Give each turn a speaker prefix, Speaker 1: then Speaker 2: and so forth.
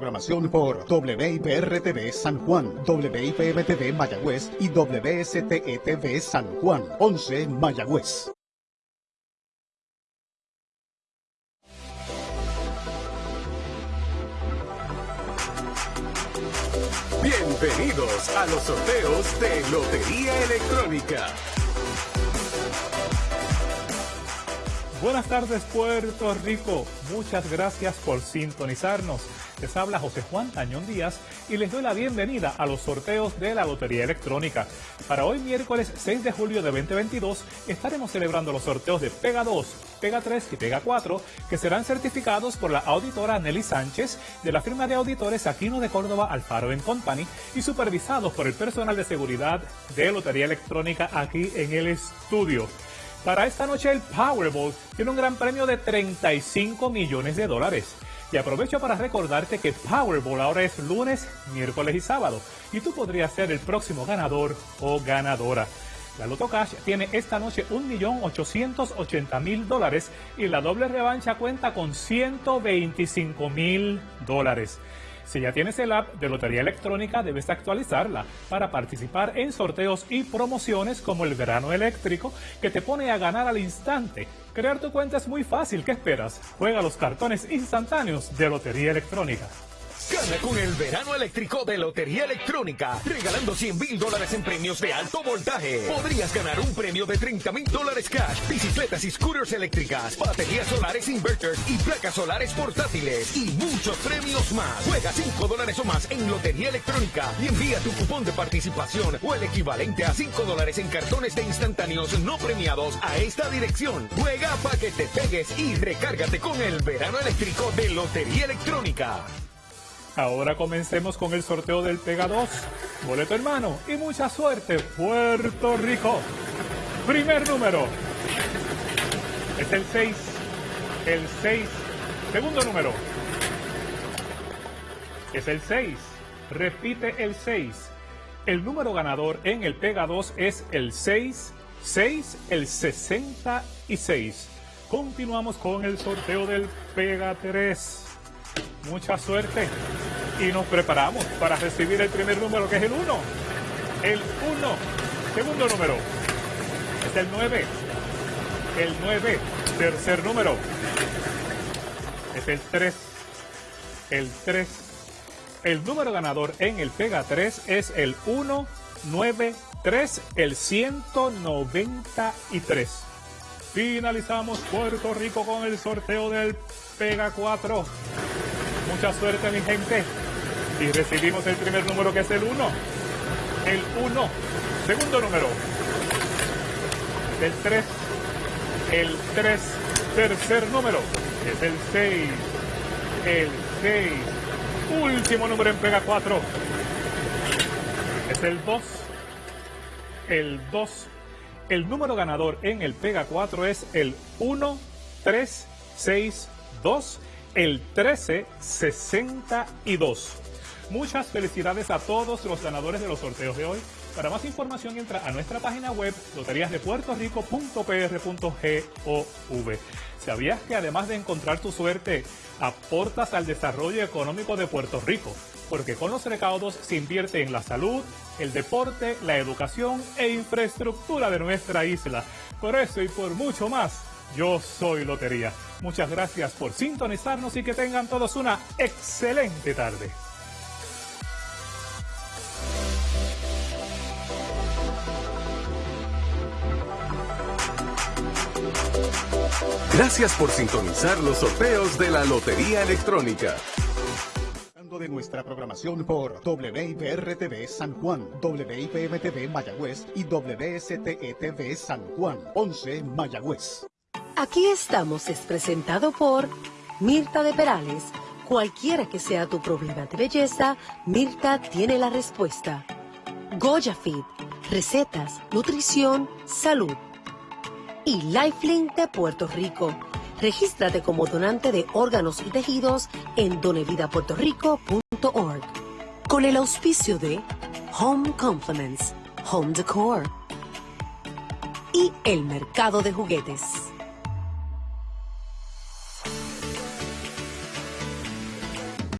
Speaker 1: programación por WIPR-TV San Juan, WIPM-TV Mayagüez y WSTE-TV San Juan, 11 Mayagüez.
Speaker 2: Bienvenidos a los sorteos de Lotería Electrónica.
Speaker 3: Buenas tardes Puerto Rico, muchas gracias por sintonizarnos. Les habla José Juan Tañón Díaz y les doy la bienvenida a los sorteos de la Lotería Electrónica. Para hoy miércoles 6 de julio de 2022 estaremos celebrando los sorteos de Pega 2, Pega 3 y Pega 4 que serán certificados por la auditora Nelly Sánchez de la firma de auditores Aquino de Córdoba Alfaro Company y supervisados por el personal de seguridad de Lotería Electrónica aquí en el estudio. Para esta noche el Powerball tiene un gran premio de 35 millones de dólares. Y aprovecho para recordarte que Powerball ahora es lunes, miércoles y sábado. Y tú podrías ser el próximo ganador o ganadora. La Loto Cash tiene esta noche 1.880.000 dólares y la doble revancha cuenta con 125.000 dólares. Si ya tienes el app de Lotería Electrónica, debes actualizarla para participar en sorteos y promociones como el verano eléctrico que te pone a ganar al instante. Crear tu cuenta es muy fácil, ¿qué esperas? Juega los cartones instantáneos de Lotería Electrónica.
Speaker 2: Gana con el verano eléctrico de Lotería Electrónica, regalando 100 mil dólares en premios de alto voltaje. Podrías ganar un premio de 30 mil dólares cash, bicicletas y scooters eléctricas, baterías solares inverters y placas solares portátiles y muchos premios más. Juega 5 dólares o más en Lotería Electrónica y envía tu cupón de participación o el equivalente a 5 dólares en cartones de instantáneos no premiados a esta dirección. Juega para que te pegues y recárgate con el verano eléctrico de Lotería Electrónica.
Speaker 3: Ahora comencemos con el sorteo del Pega 2. Boleto hermano y mucha suerte, Puerto Rico. Primer número. Es el 6. El 6. Segundo número. Es el 6. Repite el 6. El número ganador en el Pega 2 es el 6. 6, el 66. Continuamos con el sorteo del Pega 3 mucha suerte y nos preparamos para recibir el primer número que es el 1. El 1. Segundo número es el 9. El 9. Tercer número es el 3. El 3. El número ganador en el Pega 3 es el 193, el 193. Finalizamos Puerto Rico con el sorteo del Pega 4. Mucha suerte, mi gente. Y recibimos el primer número que es el 1. El 1. Segundo número. El 3. El 3. Tercer número. Es el 6. El 6. Último número en Pega 4. Es el 2. El 2. El número ganador en el Pega 4 es el 1, 3, 6, 2 el 1362. Muchas felicidades a todos los ganadores de los sorteos de hoy. Para más información entra a nuestra página web loteriasdepuertorico.pr.gov. ¿Sabías que además de encontrar tu suerte, aportas al desarrollo económico de Puerto Rico? Porque con los recaudos se invierte en la salud, el deporte, la educación e infraestructura de nuestra isla. Por eso y por mucho más, yo soy Lotería. Muchas gracias por sintonizarnos y que tengan todos una excelente tarde.
Speaker 2: Gracias por sintonizar los sorteos de la Lotería Electrónica
Speaker 1: de nuestra programación por WIPR-TV San Juan, WIPM-TV Mayagüez y WSTE-TV San Juan, 11 Mayagüez.
Speaker 4: Aquí estamos es presentado por Mirta de Perales. Cualquiera que sea tu problema de belleza, Mirta tiene la respuesta. Goya Fit, recetas, nutrición, salud. Y Lifelink de Puerto Rico. Regístrate como donante de órganos y tejidos en donevidapuertorico.org. Con el auspicio de Home Compliments, Home Decor y el mercado de juguetes.